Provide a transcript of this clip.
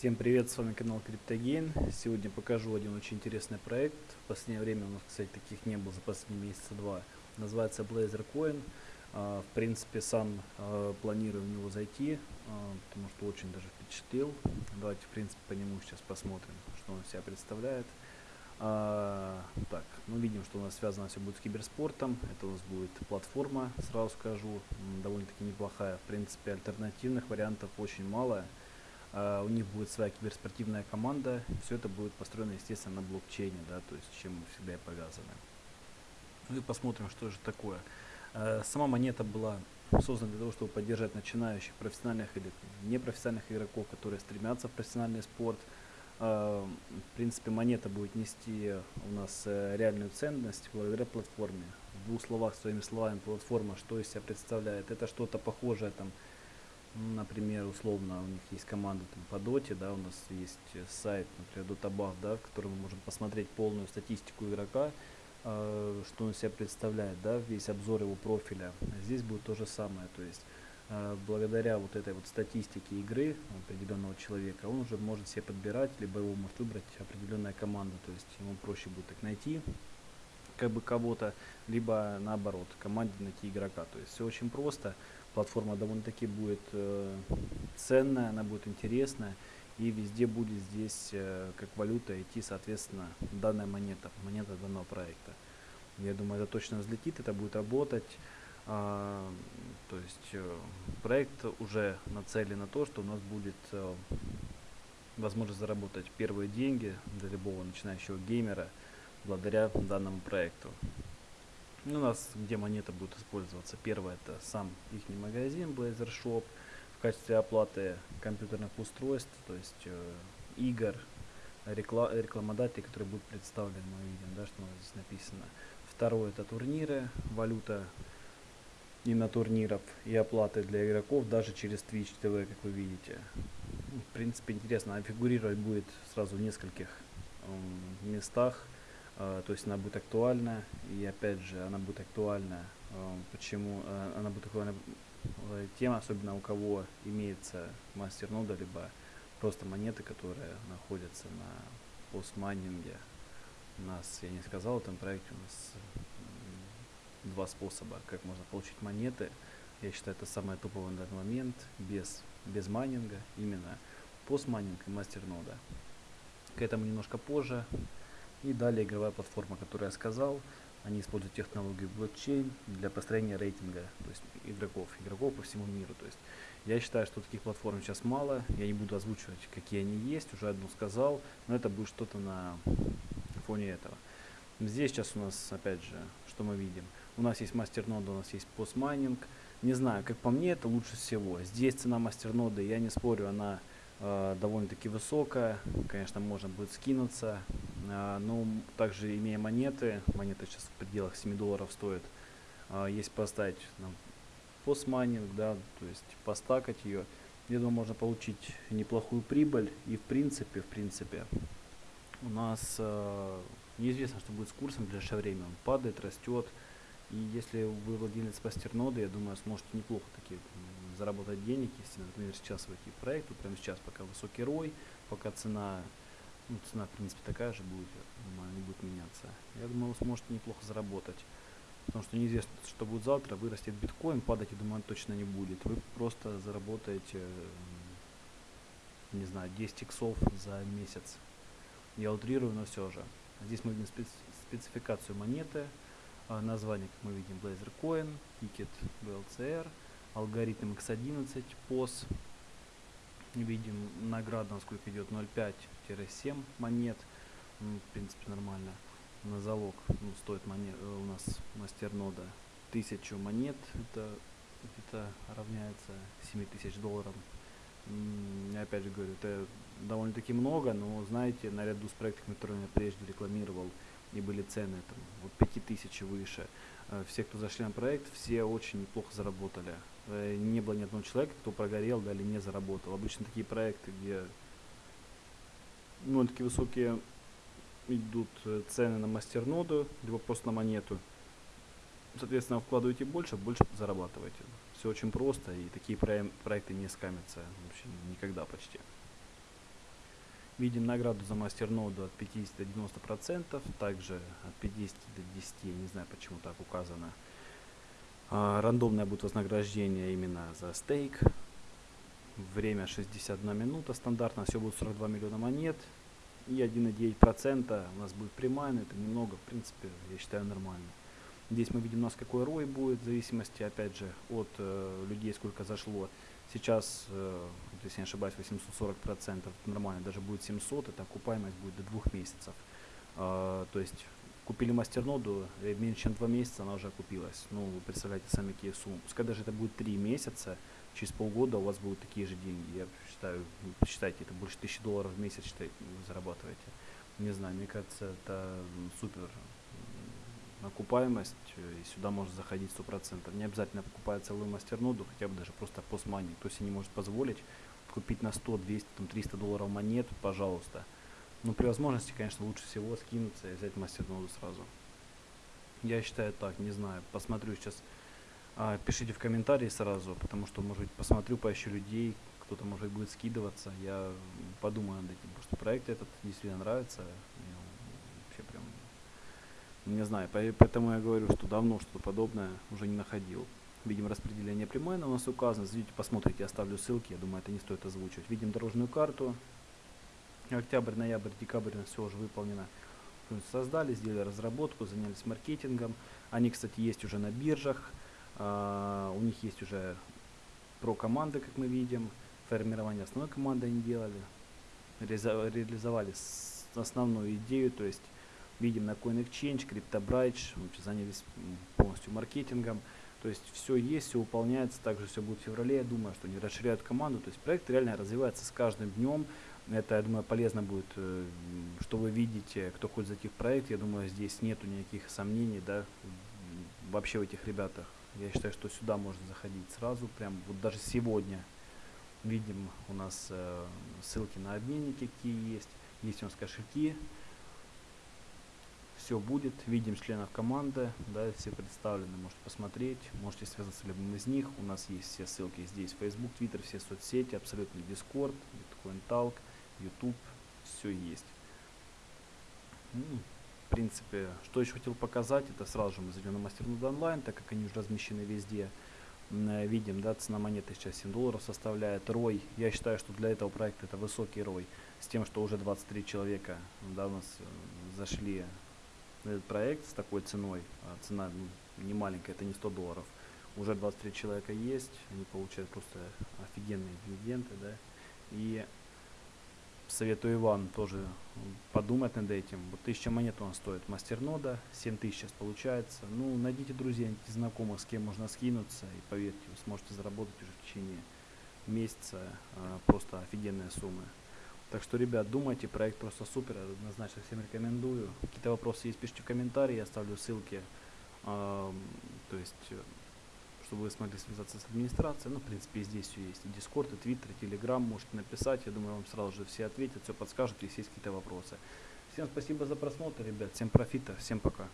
Всем привет, с вами канал CryptoGain. Сегодня покажу один очень интересный проект. В последнее время у нас, кстати, таких не было за последние месяца два. Называется Blazor Coin. А, в принципе, сам а, планирую в него зайти, а, потому что очень даже впечатлил. Давайте, в принципе, по нему сейчас посмотрим, что он себя представляет. так, мы видим, что у нас связано все будет с киберспортом. Это у нас будет платформа, сразу скажу, довольно-таки неплохая. В принципе, альтернативных вариантов очень мало. Uh, у них будет своя киберспортивная команда. Все это будет построено, естественно, на блокчейне, да, то есть чем мы всегда и повязаны. Ну и посмотрим, что же такое. Uh, сама монета была создана для того, чтобы поддержать начинающих профессиональных или непрофессиональных игроков, которые стремятся в профессиональный спорт. Uh, в принципе, монета будет нести у нас э, реальную ценность благодаря платформе. В двух словах, своими словами, платформа, что из себя представляет? Это что-то похожее там Например, условно, у них есть команда там, по доте, да, у нас есть э, сайт, например, Dotabaf, да, в котором мы можем посмотреть полную статистику игрока, э, что он себя представляет, да, весь обзор его профиля. Здесь будет то же самое, то есть э, благодаря вот этой вот статистике игры определенного человека, он уже может себе подбирать, либо его может выбрать определенная команда, то есть ему проще будет так найти как бы кого-то, либо наоборот, команде найти игрока. То есть все очень просто платформа довольно-таки будет э, ценная, она будет интересная, и везде будет здесь э, как валюта идти, соответственно, данная монета, монета данного проекта. Я думаю, это точно взлетит, это будет работать. А, то есть э, проект уже нацелен на то, что у нас будет э, возможность заработать первые деньги для любого начинающего геймера благодаря данному проекту. У нас где монета будет использоваться. Первое это сам их магазин Blazor Shop в качестве оплаты компьютерных устройств, то есть э, игр, рекла рекламодателей, которые будут представлены, мы видим, да, что у нас здесь написано. Второе это турниры, валюта и на турниров, и оплаты для игроков даже через Twitch TV, как вы видите. В принципе, интересно, а фигурировать будет сразу в нескольких э, местах. А, то есть она будет актуальна, и опять же, она будет актуальна, а, почему, а, она будет актуальна тем, особенно у кого имеется мастер нода, либо просто монеты, которые находятся на постмайнинге. У нас, я не сказал, в этом проекте у нас два способа, как можно получить монеты. Я считаю, это самое топовое на данный момент, без, без майнинга, именно постмайнинг и мастер нода. К этому немножко позже. И далее игровая платформа, которую я сказал. Они используют технологию блокчейн для построения рейтинга, то есть игроков, игроков по всему миру. То есть я считаю, что таких платформ сейчас мало. Я не буду озвучивать, какие они есть, уже одну сказал, но это будет что-то на фоне этого. Здесь сейчас у нас, опять же, что мы видим? У нас есть мастернода, у нас есть постмайнинг. Не знаю, как по мне, это лучше всего. Здесь цена мастерноды, я не спорю, она довольно-таки высокая. Конечно, можно будет скинуться. Э, но также имея монеты, монеты сейчас в пределах 7 долларов стоят, э, есть поставить ну, постмайнинг, да, то есть постакать ее. Я думаю, можно получить неплохую прибыль. И в принципе, в принципе, у нас э, неизвестно, что будет с курсом в ближайшее время. Он падает, растет. И если вы владелец пастерноды, я думаю, сможете неплохо таки заработать денег, если, например, сейчас войти в проект, вот прямо сейчас, пока высокий рой, пока цена, ну, цена, в принципе, такая же будет, думаю, не будет меняться. Я думаю, вы сможете неплохо заработать. Потому что неизвестно, что будет завтра, вырастет биткоин, падать, я думаю, точно не будет. Вы просто заработаете, не знаю, 10 иксов за месяц. Я утрирую, но все же. Здесь мы видим спецификацию монеты, а, название, как мы видим, Blazor Coin, тикет BLCR, алгоритм X11, POS. Видим награда, насколько идет 0,5-7 монет. Ну, в принципе, нормально. На залог ну, стоит монет, э, у нас мастернода 1000 монет. Это это равняется 7000 долларам. Я опять же говорю, это довольно-таки много, но знаете, наряду с проектами, которые я прежде рекламировал, и были цены там вот 5000 выше. Э, все, кто зашли на проект, все очень неплохо заработали. Э, не было ни одного человека, кто прогорел, да, или не заработал. Обычно такие проекты, где ну, такие высокие идут э, цены на мастерноду, либо просто на монету. Соответственно, вкладываете больше, больше зарабатываете. Все очень просто, и такие проекты не скамятся вообще никогда почти. Видим награду за мастерноду от 50 до 90%, также от 50 до 10, я не знаю почему так указано. А, рандомное будет вознаграждение именно за стейк. Время 61 минута стандартно, все будет 42 миллиона монет. И 1,9% у нас будет прямая, но это немного, в принципе, я считаю нормально. Здесь мы видим у нас какой рой будет, в зависимости, опять же, от э, людей, сколько зашло. Сейчас, э, если не ошибаюсь, 840%, это нормально, даже будет 700, это окупаемость будет до двух месяцев. Э, то есть купили мастерноду, и меньше чем два месяца она уже окупилась. Ну, вы представляете сами какие суммы. Пускай даже это будет три месяца, через полгода у вас будут такие же деньги. Я считаю, посчитайте, это больше тысячи долларов в месяц считайте, вы зарабатываете. Не знаю, мне кажется, это супер окупаемость, и сюда может заходить сто процентов. Не обязательно покупать целую мастерноду, хотя бы даже просто постмани. Кто себе не может позволить купить на 100, 200, там, 300 долларов монет, пожалуйста. Но при возможности, конечно, лучше всего скинуться и взять мастерноду сразу. Я считаю так, не знаю, посмотрю сейчас. А, пишите в комментарии сразу, потому что, может быть, посмотрю, поищу людей, кто-то, может быть, будет скидываться. Я подумаю над этим, потому что проект этот действительно нравится. Мне вообще прям, не знаю, поэтому я говорю, что давно что-то подобное уже не находил. Видим распределение прямое, у нас указано. Зайдите, посмотрите, оставлю ссылки. Я думаю, это не стоит озвучивать. Видим дорожную карту. Октябрь, ноябрь, декабрь все уже выполнено. Создали, сделали разработку, занялись маркетингом. Они, кстати, есть уже на биржах. Uh, у них есть уже про команды, как мы видим. Формирование основной команды они делали. Реализовали основную идею, то есть видим на CoinExchange, CryptoBridge, занялись полностью маркетингом. То есть все есть, все выполняется, также все будет в феврале. Я думаю, что они расширяют команду. То есть проект реально развивается с каждым днем. Это, я думаю, полезно будет, э, что вы видите, кто хочет зайти в проект. Я думаю, здесь нету никаких сомнений, да, вообще в этих ребятах. Я считаю, что сюда можно заходить сразу, прям вот даже сегодня. Видим у нас э, ссылки на обменники, какие есть. Есть у нас кошельки. Все будет. Видим членов команды, да, все представлены. Можете посмотреть, можете связаться с любым из них. У нас есть все ссылки здесь. Facebook, Twitter, все соцсети, абсолютно Discord, Bitcoin Talk. YouTube, все есть. Ну, в принципе, что еще хотел показать, это сразу же мы зайдем на мастернод онлайн, так как они уже размещены везде. Э, видим, да, цена монеты сейчас 7 долларов составляет. Рой, я считаю, что для этого проекта это высокий рой, с тем, что уже 23 человека, да, у нас э, зашли на этот проект с такой ценой, а цена ну, не маленькая, это не 100 долларов. Уже 23 человека есть, они получают просто офигенные дивиденды, да, и советую Иван тоже подумать над этим. Вот 1000 монет он стоит мастернода, 7000 сейчас получается. Ну, найдите друзей, найдите знакомых, с кем можно скинуться, и поверьте, вы сможете заработать уже в течение месяца а, просто офигенные суммы. Так что, ребят, думайте, проект просто супер, однозначно всем рекомендую. Какие-то вопросы есть, пишите в комментарии, я оставлю ссылки. А, то есть чтобы вы смогли связаться с администрацией. Ну, в принципе, здесь все есть. И Discord, и Twitter, и Telegram можете написать. Я думаю, вам сразу же все ответят, все подскажут, если есть какие-то вопросы. Всем спасибо за просмотр, ребят. Всем профита, всем пока.